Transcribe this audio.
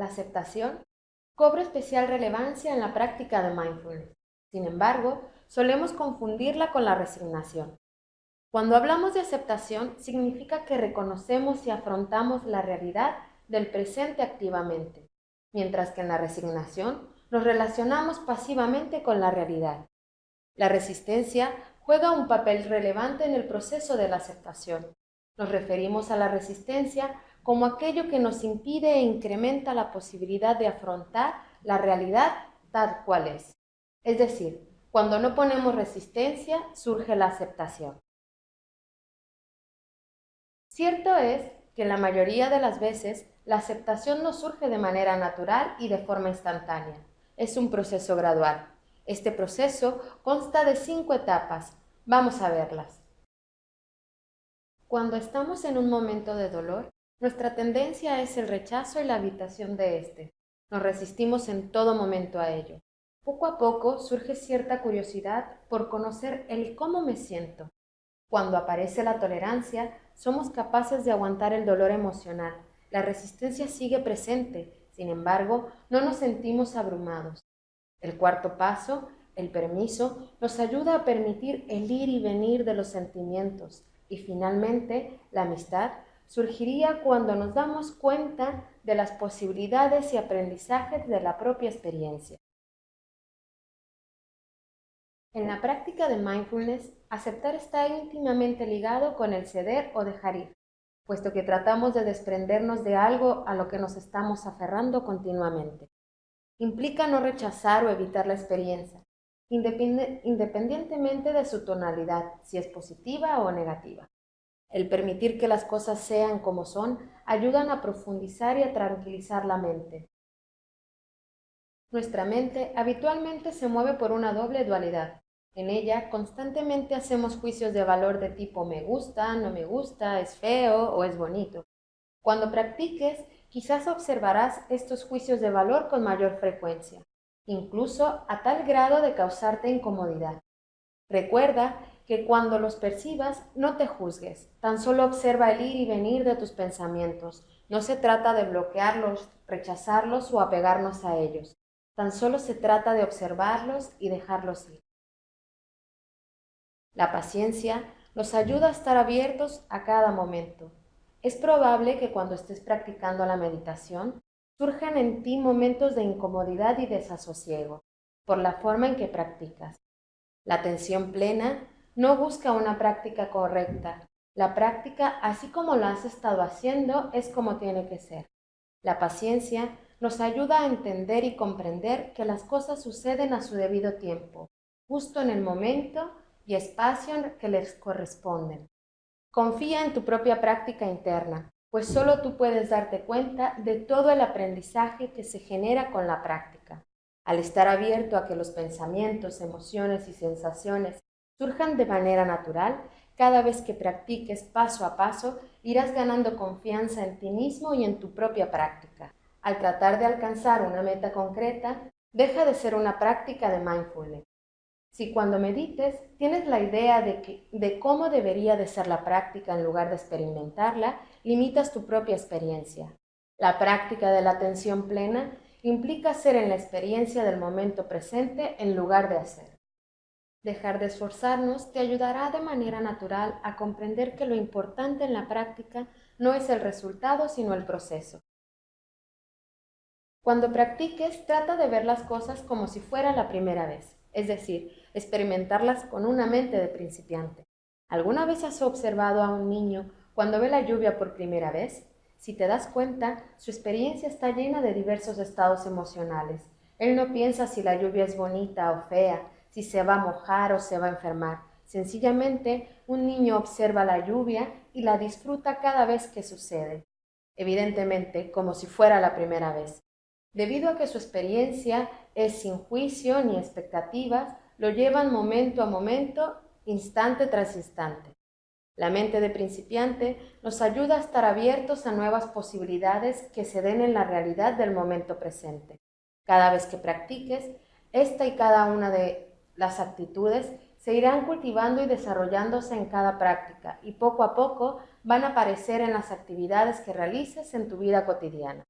la aceptación, cobra especial relevancia en la práctica de mindfulness. Sin embargo, solemos confundirla con la resignación. Cuando hablamos de aceptación, significa que reconocemos y afrontamos la realidad del presente activamente, mientras que en la resignación nos relacionamos pasivamente con la realidad. La resistencia juega un papel relevante en el proceso de la aceptación. Nos referimos a la resistencia como aquello que nos impide e incrementa la posibilidad de afrontar la realidad tal cual es. Es decir, cuando no ponemos resistencia, surge la aceptación. Cierto es que la mayoría de las veces la aceptación no surge de manera natural y de forma instantánea. Es un proceso gradual. Este proceso consta de cinco etapas. Vamos a verlas. Cuando estamos en un momento de dolor, nuestra tendencia es el rechazo y la habitación de éste. Nos resistimos en todo momento a ello. Poco a poco surge cierta curiosidad por conocer el cómo me siento. Cuando aparece la tolerancia, somos capaces de aguantar el dolor emocional. La resistencia sigue presente, sin embargo, no nos sentimos abrumados. El cuarto paso, el permiso, nos ayuda a permitir el ir y venir de los sentimientos. Y finalmente, la amistad surgiría cuando nos damos cuenta de las posibilidades y aprendizajes de la propia experiencia. En la práctica de mindfulness, aceptar está íntimamente ligado con el ceder o dejar ir, puesto que tratamos de desprendernos de algo a lo que nos estamos aferrando continuamente implica no rechazar o evitar la experiencia, independientemente de su tonalidad, si es positiva o negativa. El permitir que las cosas sean como son ayudan a profundizar y a tranquilizar la mente. Nuestra mente habitualmente se mueve por una doble dualidad. En ella constantemente hacemos juicios de valor de tipo me gusta, no me gusta, es feo o es bonito. Cuando practiques, quizás observarás estos juicios de valor con mayor frecuencia, incluso a tal grado de causarte incomodidad. Recuerda que cuando los percibas no te juzgues, tan solo observa el ir y venir de tus pensamientos. No se trata de bloquearlos, rechazarlos o apegarnos a ellos. Tan solo se trata de observarlos y dejarlos ir. La paciencia nos ayuda a estar abiertos a cada momento, es probable que cuando estés practicando la meditación surjan en ti momentos de incomodidad y desasosiego por la forma en que practicas. La atención plena no busca una práctica correcta. La práctica, así como lo has estado haciendo, es como tiene que ser. La paciencia nos ayuda a entender y comprender que las cosas suceden a su debido tiempo, justo en el momento y espacio que les corresponden. Confía en tu propia práctica interna, pues solo tú puedes darte cuenta de todo el aprendizaje que se genera con la práctica. Al estar abierto a que los pensamientos, emociones y sensaciones surjan de manera natural, cada vez que practiques paso a paso, irás ganando confianza en ti mismo y en tu propia práctica. Al tratar de alcanzar una meta concreta, deja de ser una práctica de mindfulness si cuando medites tienes la idea de, cómo debería de ser la práctica en lugar de experimentarla, limitas tu propia experiencia. La práctica de la atención plena implica ser en la experiencia del momento presente en lugar de hacer. Dejar de esforzarnos te ayudará de manera natural a comprender que lo importante en la práctica no es el resultado, sino el proceso. Cuando practiques, trata de ver las cosas como si fuera la primera vez es decir, experimentarlas con una mente de principiante. ¿Alguna vez has observado a un niño cuando ve la lluvia por primera vez? Si te das cuenta, su experiencia está llena de diversos estados emocionales. Él no piensa si la lluvia es bonita o fea, si se va a mojar o se va a enfermar. Sencillamente, un niño observa la lluvia y la disfruta cada vez que sucede, evidentemente como si fuera la primera vez. Debido a que su experiencia es sin juicio ni expectativas, lo llevan momento a momento, instante tras instante. La mente de principiante nos ayuda a estar abiertos a nuevas posibilidades que se den en la realidad del momento presente. Cada vez que practiques, esta y cada una de las actitudes se irán cultivando y desarrollándose en cada práctica y poco a poco van a aparecer en las actividades que realices en tu vida cotidiana.